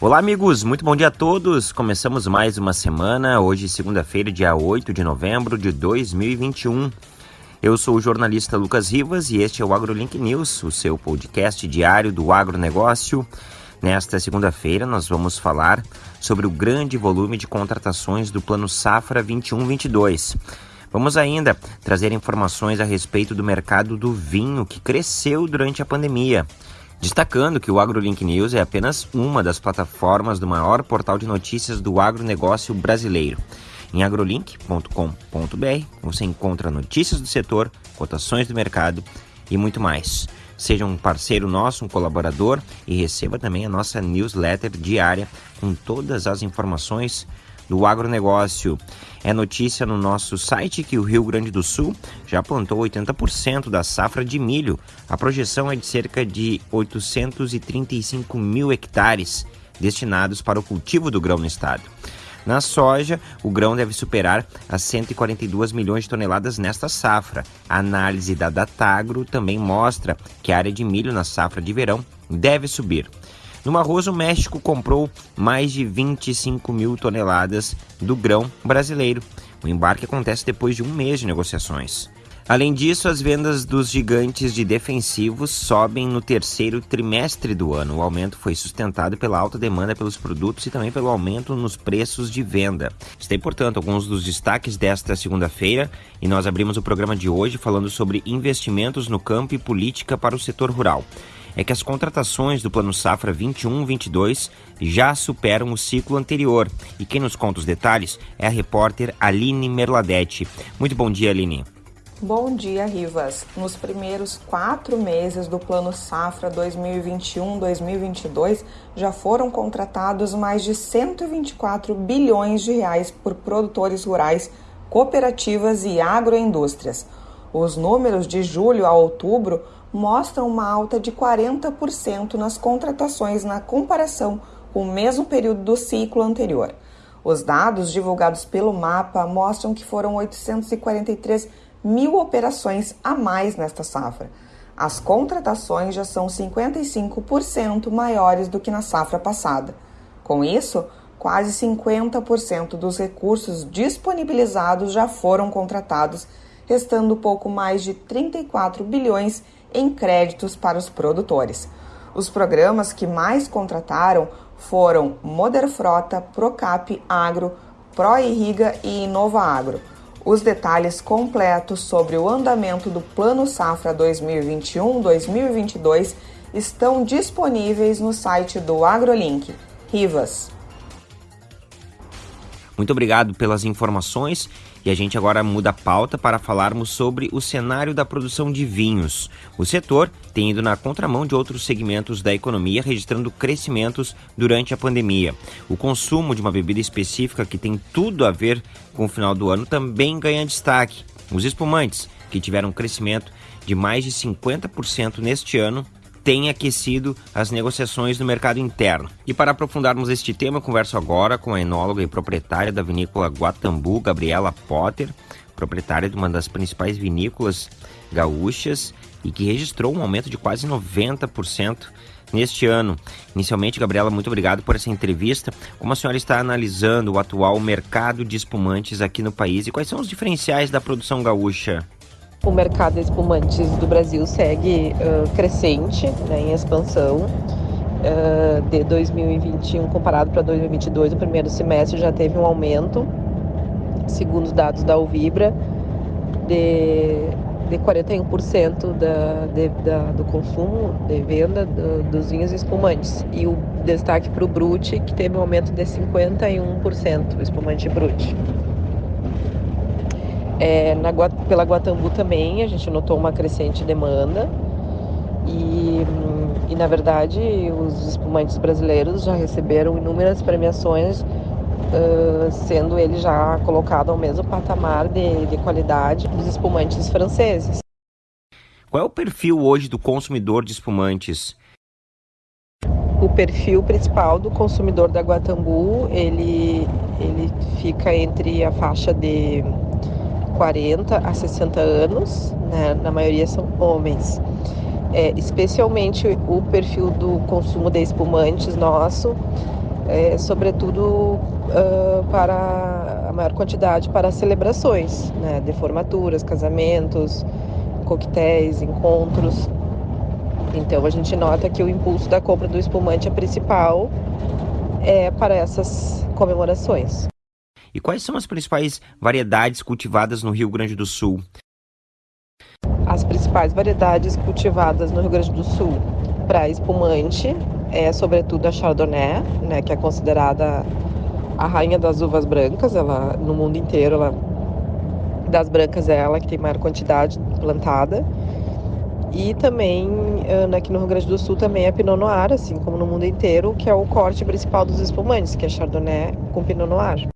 Olá, amigos, muito bom dia a todos. Começamos mais uma semana, hoje, segunda-feira, dia 8 de novembro de 2021. Eu sou o jornalista Lucas Rivas e este é o AgroLink News, o seu podcast diário do agronegócio. Nesta segunda-feira, nós vamos falar sobre o grande volume de contratações do Plano Safra 21-22. Vamos ainda trazer informações a respeito do mercado do vinho que cresceu durante a pandemia. Destacando que o AgroLink News é apenas uma das plataformas do maior portal de notícias do agronegócio brasileiro. Em agrolink.com.br você encontra notícias do setor, cotações do mercado e muito mais. Seja um parceiro nosso, um colaborador e receba também a nossa newsletter diária com todas as informações do agronegócio. É notícia no nosso site que o Rio Grande do Sul já plantou 80% da safra de milho. A projeção é de cerca de 835 mil hectares destinados para o cultivo do grão no estado. Na soja, o grão deve superar as 142 milhões de toneladas nesta safra. A análise da Datagro também mostra que a área de milho na safra de verão deve subir. No arroz, o México comprou mais de 25 mil toneladas do grão brasileiro. O embarque acontece depois de um mês de negociações. Além disso, as vendas dos gigantes de defensivos sobem no terceiro trimestre do ano. O aumento foi sustentado pela alta demanda pelos produtos e também pelo aumento nos preços de venda. Está, portanto, alguns dos destaques desta segunda-feira e nós abrimos o programa de hoje falando sobre investimentos no campo e política para o setor rural é que as contratações do Plano Safra 21-22 já superam o ciclo anterior. E quem nos conta os detalhes é a repórter Aline Merladete. Muito bom dia, Aline. Bom dia, Rivas. Nos primeiros quatro meses do Plano Safra 2021-2022, já foram contratados mais de 124 bilhões de reais por produtores rurais, cooperativas e agroindústrias. Os números de julho a outubro mostram uma alta de 40% nas contratações na comparação com o mesmo período do ciclo anterior. Os dados divulgados pelo mapa mostram que foram 843 mil operações a mais nesta safra. As contratações já são 55% maiores do que na safra passada. Com isso, quase 50% dos recursos disponibilizados já foram contratados, restando pouco mais de 34 bilhões em créditos para os produtores. Os programas que mais contrataram foram Moder Frota, Procap Agro, ProIrriga e Inova Agro. Os detalhes completos sobre o andamento do Plano Safra 2021-2022 estão disponíveis no site do AgroLink. Rivas. Muito obrigado pelas informações e a gente agora muda a pauta para falarmos sobre o cenário da produção de vinhos. O setor tem ido na contramão de outros segmentos da economia, registrando crescimentos durante a pandemia. O consumo de uma bebida específica que tem tudo a ver com o final do ano também ganha destaque. Os espumantes, que tiveram um crescimento de mais de 50% neste ano, tem aquecido as negociações no mercado interno. E para aprofundarmos este tema, converso agora com a enóloga e proprietária da vinícola Guatambu, Gabriela Potter, proprietária de uma das principais vinícolas gaúchas e que registrou um aumento de quase 90% neste ano. Inicialmente, Gabriela, muito obrigado por essa entrevista. Como a senhora está analisando o atual mercado de espumantes aqui no país e quais são os diferenciais da produção gaúcha? O mercado de espumantes do Brasil segue uh, crescente, né, em expansão. Uh, de 2021 comparado para 2022, o primeiro semestre já teve um aumento, segundo os dados da Uvibra, de, de 41% da, de, da, do consumo, de venda do, dos vinhos espumantes. E o destaque para o Brut, que teve um aumento de 51%, o espumante Brut. É, na, pela Guatambu também a gente notou uma crescente demanda e, e na verdade os espumantes brasileiros já receberam inúmeras premiações, uh, sendo ele já colocado ao mesmo patamar de, de qualidade dos espumantes franceses. Qual é o perfil hoje do consumidor de espumantes? O perfil principal do consumidor da Guatambu, ele, ele fica entre a faixa de 40 a 60 anos, né? na maioria são homens. É, especialmente o perfil do consumo de espumantes nosso é, sobretudo uh, para a maior quantidade para celebrações, né, de formaturas, casamentos, coquetéis, encontros. Então a gente nota que o impulso da compra do espumante é principal é para essas comemorações. E quais são as principais variedades cultivadas no Rio Grande do Sul? As principais variedades cultivadas no Rio Grande do Sul para espumante é sobretudo a Chardonnay, né, que é considerada a rainha das uvas brancas, ela no mundo inteiro, ela das brancas é ela que tem maior quantidade plantada. E também aqui no Rio Grande do Sul também é Pinot Noir, assim como no mundo inteiro, que é o corte principal dos espumantes, que é Chardonnay com Pinot Noir.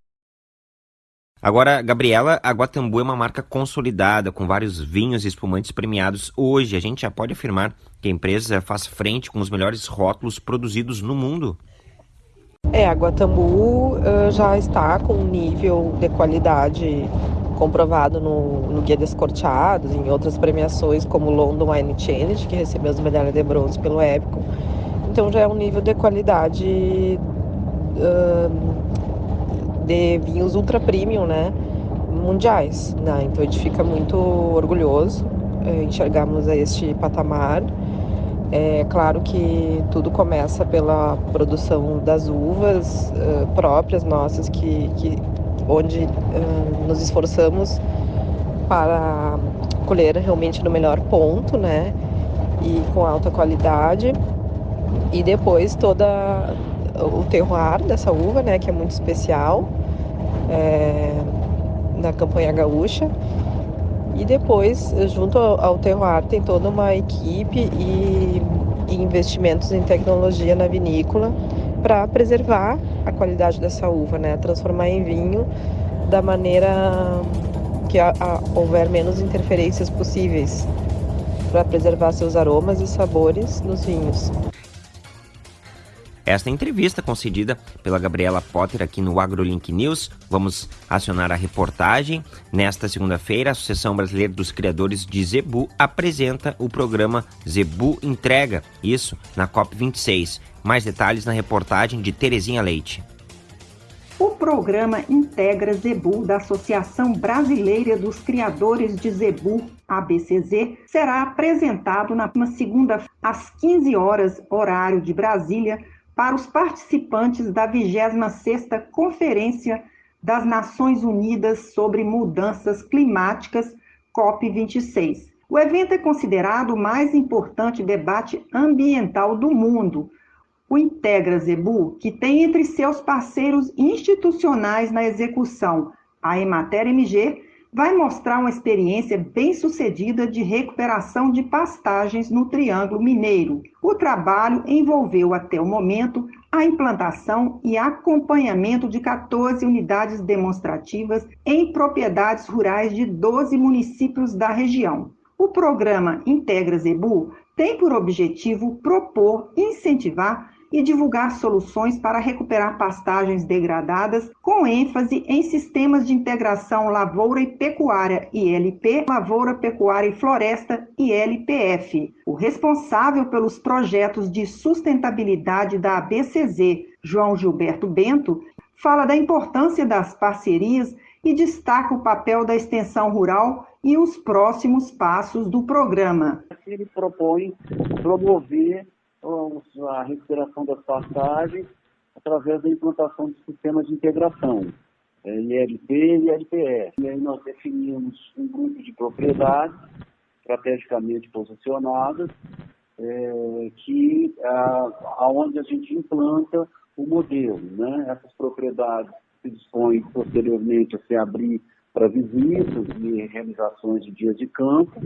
Agora, Gabriela, a Guatambu é uma marca consolidada, com vários vinhos e espumantes premiados. Hoje, a gente já pode afirmar que a empresa faz frente com os melhores rótulos produzidos no mundo. É, a Guatambu uh, já está com um nível de qualidade comprovado no, no Guia Descorteados, em outras premiações como o London Wine Challenge, que recebeu as medalhas de bronze pelo Épico. Então já é um nível de qualidade uh, de vinhos ultra premium, né? Mundiais, né? Então a gente fica muito orgulhoso é, enxergarmos este patamar. É claro que tudo começa pela produção das uvas uh, próprias nossas, que, que onde uh, nos esforçamos para colher realmente no melhor ponto, né? E com alta qualidade. E depois toda o terroir dessa uva, né, que é muito especial é, na campanha gaúcha. E depois, junto ao terroir, tem toda uma equipe e, e investimentos em tecnologia na vinícola para preservar a qualidade dessa uva, né, transformar em vinho da maneira que a, a, houver menos interferências possíveis para preservar seus aromas e sabores nos vinhos. Esta entrevista concedida pela Gabriela Potter aqui no AgroLink News. Vamos acionar a reportagem. Nesta segunda-feira, a Associação Brasileira dos Criadores de Zebu apresenta o programa Zebu Entrega, isso na COP26. Mais detalhes na reportagem de Terezinha Leite. O programa Integra Zebu da Associação Brasileira dos Criadores de Zebu, ABCZ, será apresentado na segunda às 15 horas, horário de Brasília, para os participantes da 26ª Conferência das Nações Unidas sobre Mudanças Climáticas, COP26. O evento é considerado o mais importante debate ambiental do mundo. O Integra Zebu, que tem entre seus parceiros institucionais na execução a Emater MG, vai mostrar uma experiência bem-sucedida de recuperação de pastagens no Triângulo Mineiro. O trabalho envolveu até o momento a implantação e acompanhamento de 14 unidades demonstrativas em propriedades rurais de 12 municípios da região. O programa Integra Zebu tem por objetivo propor, incentivar e divulgar soluções para recuperar pastagens degradadas, com ênfase em sistemas de integração lavoura e pecuária ILP, lavoura, pecuária e floresta ILPF. O responsável pelos projetos de sustentabilidade da ABCZ, João Gilberto Bento, fala da importância das parcerias e destaca o papel da extensão rural e os próximos passos do programa. Ele propõe promover a recuperação das passagens através da implantação de sistemas de integração, é, ILP e ILPE. E aí nós definimos um grupo de propriedades estrategicamente posicionadas, é, que a, aonde a gente implanta o modelo. Né? Essas propriedades se dispõem posteriormente a se abrir para visitas e realizações de dias de campo,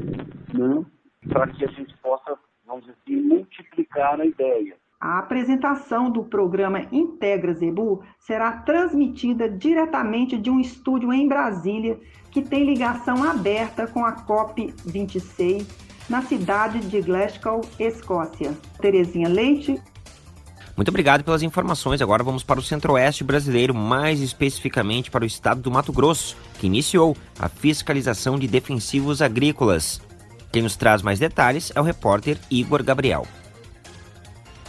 né? para que a gente possa vamos dizer assim, multiplicar a ideia. A apresentação do programa Integra Zebu será transmitida diretamente de um estúdio em Brasília que tem ligação aberta com a COP26 na cidade de Glasgow, Escócia. Terezinha Leite. Muito obrigado pelas informações. Agora vamos para o centro-oeste brasileiro, mais especificamente para o estado do Mato Grosso, que iniciou a fiscalização de defensivos agrícolas. Quem nos traz mais detalhes é o repórter Igor Gabriel.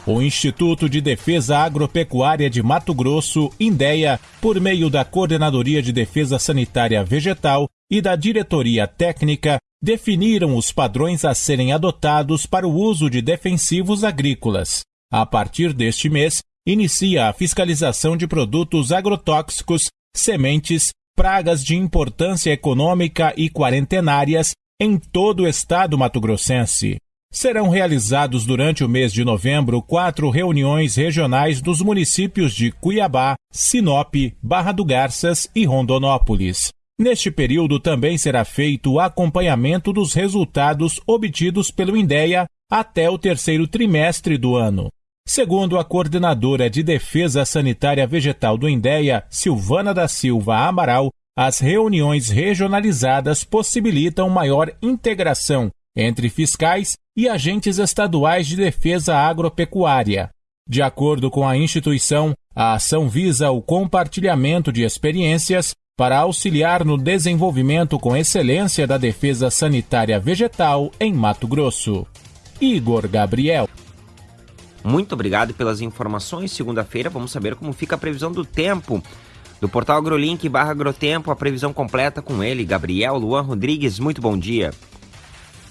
o Instituto de Defesa Agropecuária de Mato Grosso, INDEA, por meio da Coordenadoria de Defesa Sanitária Vegetal e da Diretoria Técnica, definiram os padrões a serem adotados para o uso de defensivos agrícolas. A partir deste mês, inicia a fiscalização de produtos agrotóxicos, sementes, pragas de importância econômica e quarentenárias em todo o estado mato-grossense. Serão realizados durante o mês de novembro quatro reuniões regionais dos municípios de Cuiabá, Sinop, Barra do Garças e Rondonópolis. Neste período também será feito o acompanhamento dos resultados obtidos pelo INDEA até o terceiro trimestre do ano. Segundo a coordenadora de Defesa Sanitária Vegetal do INDEA, Silvana da Silva Amaral, as reuniões regionalizadas possibilitam maior integração entre fiscais e agentes estaduais de defesa agropecuária. De acordo com a instituição, a ação visa o compartilhamento de experiências para auxiliar no desenvolvimento com excelência da defesa sanitária vegetal em Mato Grosso. Igor Gabriel. Muito obrigado pelas informações. Segunda-feira vamos saber como fica a previsão do tempo. Do portal AgroLink barra Agrotempo, a previsão completa com ele, Gabriel Luan Rodrigues. Muito bom dia.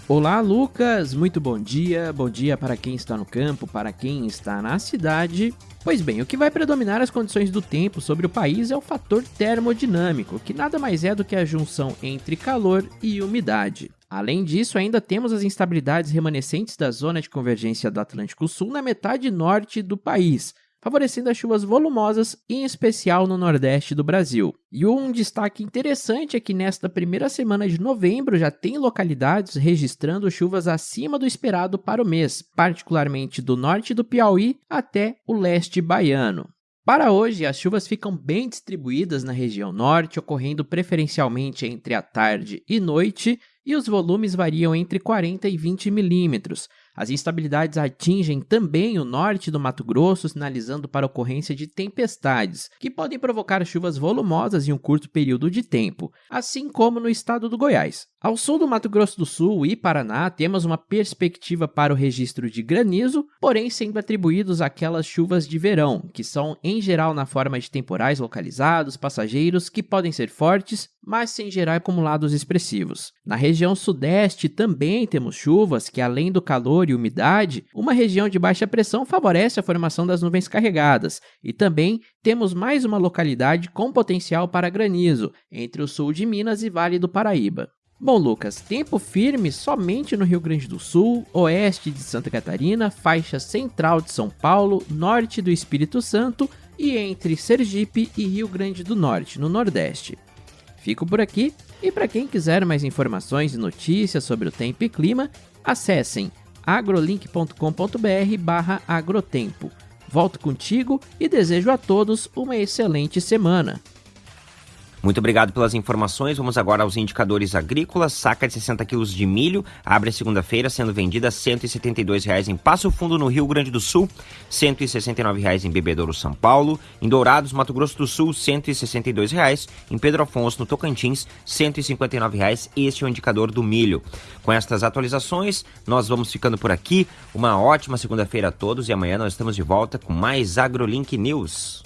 Olá, Lucas. Muito bom dia. Bom dia para quem está no campo, para quem está na cidade. Pois bem, o que vai predominar as condições do tempo sobre o país é o fator termodinâmico, que nada mais é do que a junção entre calor e umidade. Além disso, ainda temos as instabilidades remanescentes da zona de convergência do Atlântico Sul na metade norte do país, favorecendo as chuvas volumosas, em especial no nordeste do Brasil. E um destaque interessante é que nesta primeira semana de novembro já tem localidades registrando chuvas acima do esperado para o mês, particularmente do norte do Piauí até o leste baiano. Para hoje, as chuvas ficam bem distribuídas na região norte, ocorrendo preferencialmente entre a tarde e noite, e os volumes variam entre 40 e 20 milímetros, as instabilidades atingem também o norte do Mato Grosso, sinalizando para a ocorrência de tempestades, que podem provocar chuvas volumosas em um curto período de tempo, assim como no estado do Goiás. Ao sul do Mato Grosso do Sul e Paraná, temos uma perspectiva para o registro de granizo, porém sendo atribuídos àquelas chuvas de verão, que são em geral na forma de temporais localizados, passageiros, que podem ser fortes, mas sem gerar acumulados expressivos. Na região sudeste também temos chuvas que, além do calor e umidade, uma região de baixa pressão favorece a formação das nuvens carregadas, e também temos mais uma localidade com potencial para granizo, entre o sul de Minas e Vale do Paraíba. Bom, Lucas, tempo firme somente no Rio Grande do Sul, oeste de Santa Catarina, faixa central de São Paulo, norte do Espírito Santo e entre Sergipe e Rio Grande do Norte, no Nordeste. Fico por aqui e para quem quiser mais informações e notícias sobre o tempo e clima, acessem agrolink.com.br/agrotempo. Volto contigo e desejo a todos uma excelente semana. Muito obrigado pelas informações. Vamos agora aos indicadores agrícolas. Saca de 60 quilos de milho abre segunda-feira sendo vendida R$ 172,00 em Passo Fundo, no Rio Grande do Sul, R$ 169,00 em Bebedouro, São Paulo, em Dourados, Mato Grosso do Sul, R$ 162,00, em Pedro Afonso, no Tocantins, R$ 159,00. Este é o indicador do milho. Com estas atualizações, nós vamos ficando por aqui. Uma ótima segunda-feira a todos e amanhã nós estamos de volta com mais AgroLink News.